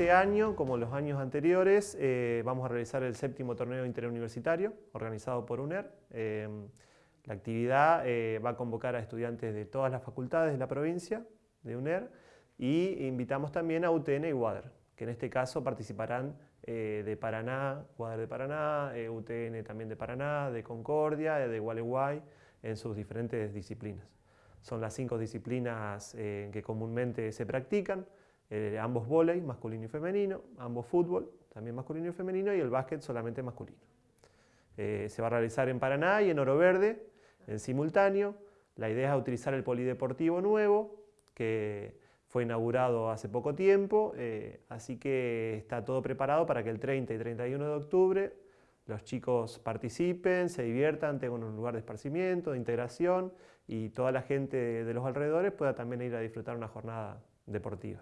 este año, como los años anteriores, eh, vamos a realizar el séptimo torneo interuniversitario organizado por UNER. Em, la actividad eh, va a convocar a estudiantes de todas las facultades de la provincia de UNER y invitamos también a UTN y WADER, que en este caso participarán eh, de Paraná, WADER de Paraná, UTN también de Paraná, de Concordia, de Gualeguay, en sus diferentes disciplinas. Son las cinco disciplinas que comúnmente se practican. Eh, ambos volei, masculino y femenino, ambos fútbol, también masculino y femenino, y el básquet solamente masculino. Eh, se va a realizar en Paraná y en Oro Verde, en simultáneo. La idea es utilizar el polideportivo nuevo, que fue inaugurado hace poco tiempo, eh, así que está todo preparado para que el 30 y 31 de octubre los chicos participen, se diviertan, tengan un lugar de esparcimiento, de integración y toda la gente de los alrededores pueda también ir a disfrutar una jornada deportiva.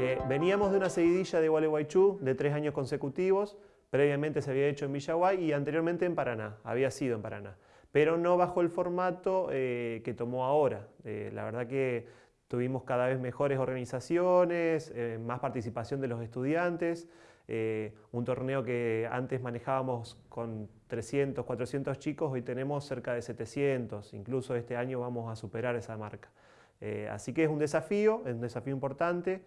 Eh, veníamos de una seguidilla de Gualeguaychú de tres años consecutivos, previamente se había hecho en Villaguay y anteriormente en Paraná, había sido en Paraná, pero no bajo el formato eh, que tomó ahora. Eh, la verdad que Tuvimos cada vez mejores organizaciones, eh, más participación de los estudiantes, un torneo que antes manejábamos con 300, 400 chicos, hoy tenemos cerca de 700, incluso este año vamos a superar esa marca. Eh, así que es un desafío, es un desafío importante,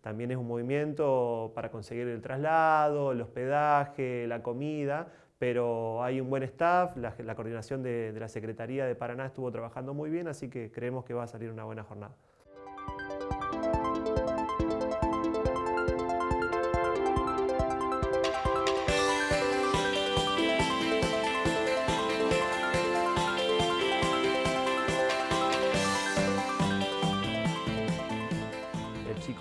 también es un movimiento para conseguir el traslado, el hospedaje, la comida, pero hay un buen staff, la, coordinación de la Secretaría de Paraná estuvo trabajando muy bien, así que creemos que va a salir una buena jornada.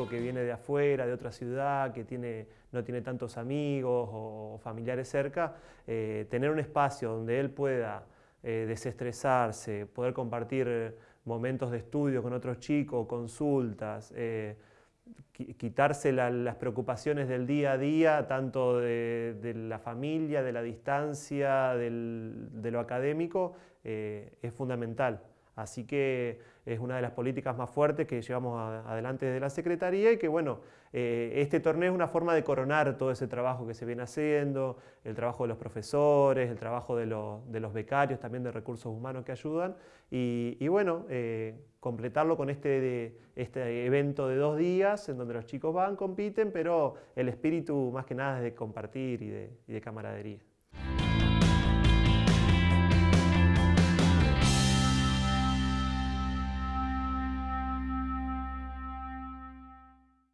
Que viene de afuera, de otra ciudad, que tiene, no tiene tantos amigos o familiares cerca, eh, tener un espacio donde él pueda eh, desestresarse, poder compartir momentos de estudio con otros chicos, consultas, eh, quitarse las preocupaciones del día a día, tanto de, la familia, de la distancia, de lo académico, es fundamental. Así que es una de las políticas más fuertes que llevamos adelante desde la Secretaría y que bueno, eh, este torneo es una forma de coronar todo ese trabajo que se viene haciendo, el trabajo de los profesores, el trabajo de, los becarios, también de recursos humanos que ayudan y, bueno, eh, completarlo con este, este evento de dos días en donde los chicos van, compiten, pero el espíritu más que nada es de compartir y de camaradería.